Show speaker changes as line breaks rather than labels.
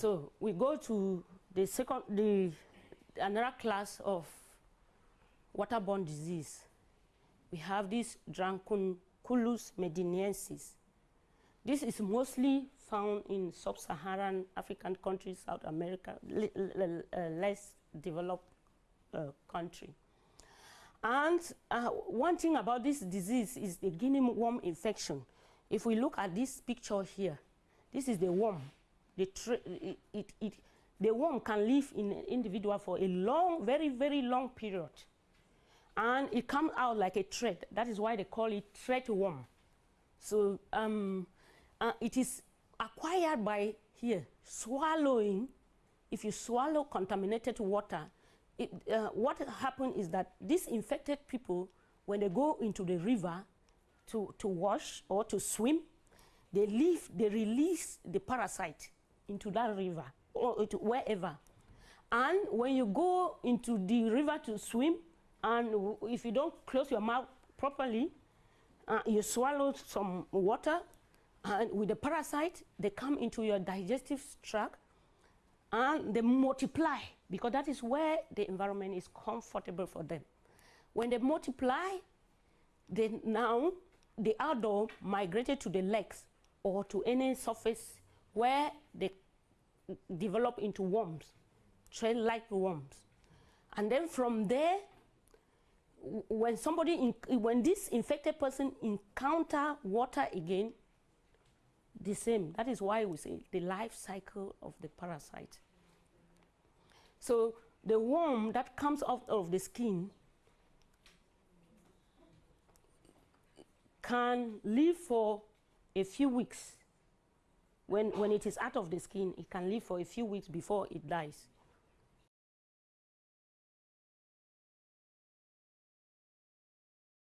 So we go to the second, the another class of waterborne disease. We have this Dracunculus medinensis. This is mostly found in sub-Saharan African countries, South America, uh, less developed uh, country. And uh, one thing about this disease is the guinea worm infection. If we look at this picture here, this is the worm. The, it, it, the worm can live in an individual for a long, very, very long period. And it comes out like a thread. That is why they call it thread worm. So um, uh, it is acquired by here, swallowing. If you swallow contaminated water, it, uh, what happens is that these infected people, when they go into the river to, to wash or to swim, they leave, they release the parasite into that river or to wherever. And when you go into the river to swim, and if you don't close your mouth properly, uh, you swallow some water, and with the parasite, they come into your digestive tract, and they multiply because that is where the environment is comfortable for them. When they multiply, then now the adult migrated to the legs or to any surface where they develop into worms, thread-like worms. And then from there, when somebody, when this infected person encounter water again, the same. That is why we say the life cycle of the parasite. So the worm that comes out of the skin can live for a few weeks. When, when it is out of the skin, it can live for a few weeks before it dies.